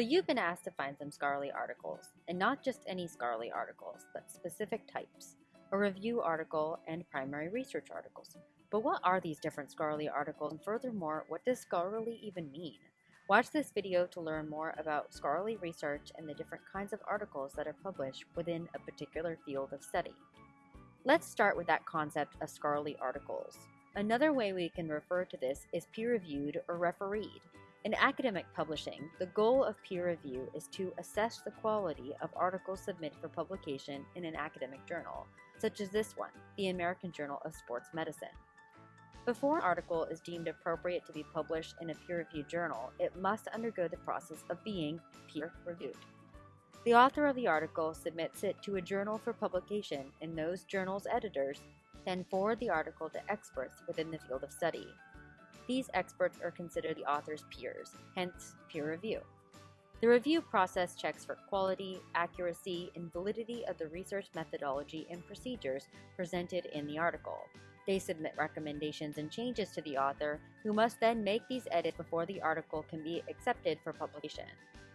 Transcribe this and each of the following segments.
So you've been asked to find some scholarly articles, and not just any scholarly articles, but specific types, a review article and primary research articles. But what are these different scholarly articles, and furthermore, what does scholarly even mean? Watch this video to learn more about scholarly research and the different kinds of articles that are published within a particular field of study. Let's start with that concept of scholarly articles. Another way we can refer to this is peer-reviewed or refereed. In academic publishing, the goal of peer review is to assess the quality of articles submitted for publication in an academic journal, such as this one, the American Journal of Sports Medicine. Before an article is deemed appropriate to be published in a peer-reviewed journal, it must undergo the process of being peer-reviewed. The author of the article submits it to a journal for publication, and those journal's editors then forward the article to experts within the field of study. These experts are considered the author's peers, hence peer review. The review process checks for quality, accuracy, and validity of the research methodology and procedures presented in the article. They submit recommendations and changes to the author, who must then make these edits before the article can be accepted for publication.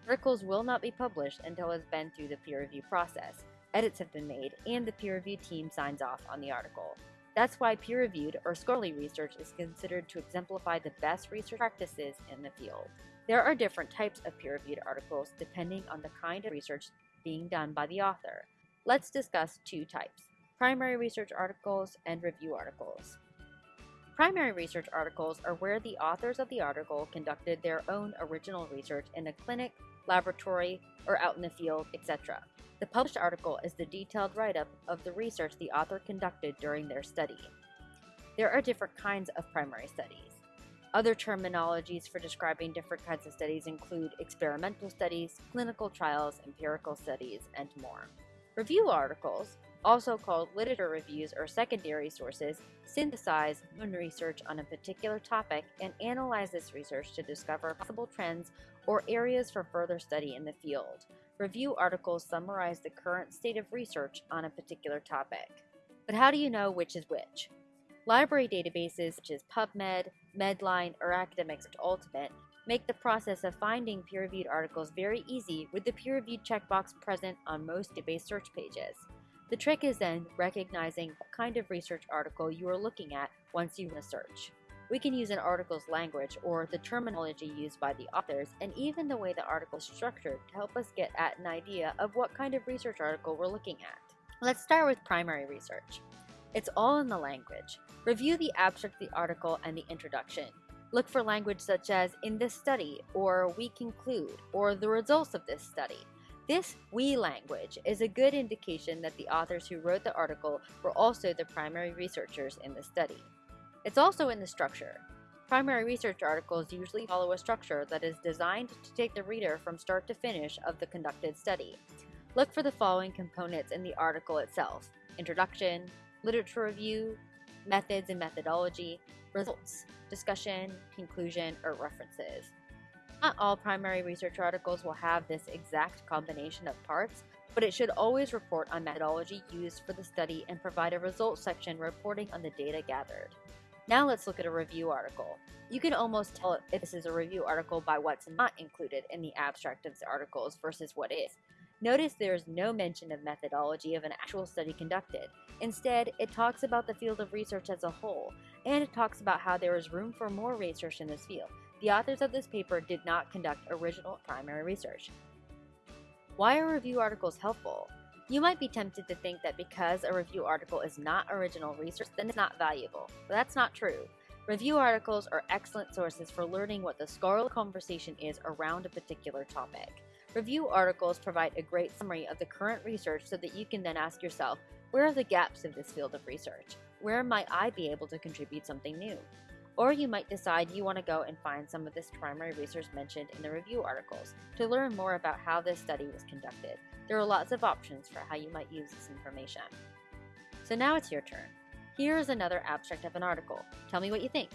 Articles will not be published until it has been through the peer review process, edits have been made, and the peer review team signs off on the article. That's why peer-reviewed or scholarly research is considered to exemplify the best research practices in the field. There are different types of peer-reviewed articles depending on the kind of research being done by the author. Let's discuss two types, primary research articles and review articles. Primary research articles are where the authors of the article conducted their own original research in a clinic, laboratory, or out in the field, etc. The published article is the detailed write-up of the research the author conducted during their study. There are different kinds of primary studies. Other terminologies for describing different kinds of studies include experimental studies, clinical trials, empirical studies, and more. Review articles, also called literature reviews or secondary sources, synthesize own research on a particular topic and analyze this research to discover possible trends or areas for further study in the field. Review articles summarize the current state of research on a particular topic. But how do you know which is which? Library databases such as PubMed, Medline, or Academics Ultimate make the process of finding peer-reviewed articles very easy with the peer-reviewed checkbox present on most database search pages. The trick is then recognizing what kind of research article you are looking at once you run a search. We can use an article's language or the terminology used by the authors and even the way the article is structured to help us get at an idea of what kind of research article we're looking at. Let's start with primary research. It's all in the language. Review the abstract of the article and the introduction. Look for language such as in this study, or we conclude, or the results of this study. This we language is a good indication that the authors who wrote the article were also the primary researchers in the study. It's also in the structure. Primary research articles usually follow a structure that is designed to take the reader from start to finish of the conducted study. Look for the following components in the article itself. Introduction, literature review, methods and methodology, results, discussion, conclusion, or references. Not all primary research articles will have this exact combination of parts, but it should always report on methodology used for the study and provide a results section reporting on the data gathered. Now let's look at a review article. You can almost tell if this is a review article by what's not included in the abstract of the articles versus what is. Notice there is no mention of methodology of an actual study conducted. Instead, it talks about the field of research as a whole, and it talks about how there is room for more research in this field. The authors of this paper did not conduct original primary research. Why are review articles helpful? You might be tempted to think that because a review article is not original research, then it's not valuable. But that's not true. Review articles are excellent sources for learning what the scholarly conversation is around a particular topic. Review articles provide a great summary of the current research so that you can then ask yourself, where are the gaps of this field of research? Where might I be able to contribute something new? Or you might decide you want to go and find some of this primary research mentioned in the review articles to learn more about how this study was conducted. There are lots of options for how you might use this information. So now it's your turn. Here is another abstract of an article. Tell me what you think.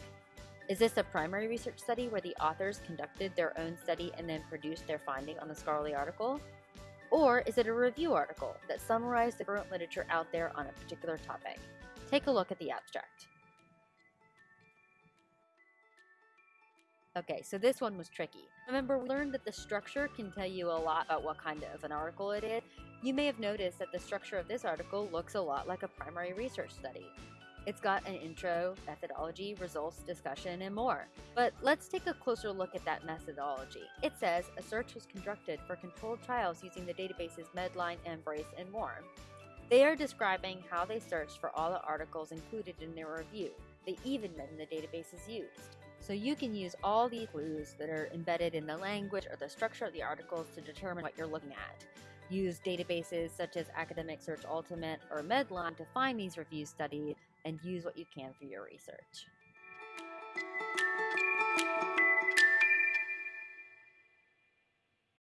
Is this a primary research study where the authors conducted their own study and then produced their finding on the scholarly article? Or is it a review article that summarized the current literature out there on a particular topic? Take a look at the abstract. Okay, so this one was tricky. Remember, we learned that the structure can tell you a lot about what kind of an article it is. You may have noticed that the structure of this article looks a lot like a primary research study. It's got an intro, methodology, results, discussion, and more. But let's take a closer look at that methodology. It says a search was conducted for controlled trials using the databases Medline, Embase, and more. They are describing how they searched for all the articles included in their review. They even mention the databases used. So you can use all these clues that are embedded in the language or the structure of the articles to determine what you're looking at. Use databases such as Academic Search Ultimate or Medline to find these review studies and use what you can for your research.